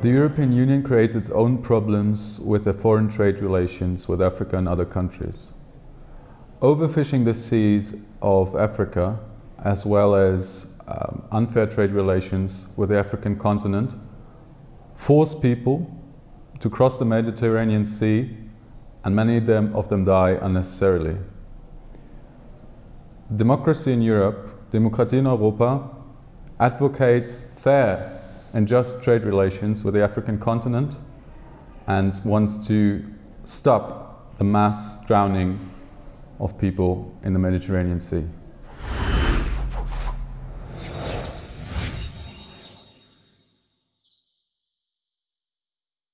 The European Union creates its own problems with their foreign trade relations with Africa and other countries. Overfishing the seas of Africa, as well as um, unfair trade relations with the African continent, force people to cross the Mediterranean Sea and many of them, of them die unnecessarily. Democracy in Europe, Demokratie in Europa, advocates fair and just trade relations with the African continent and wants to stop the mass drowning of people in the Mediterranean Sea.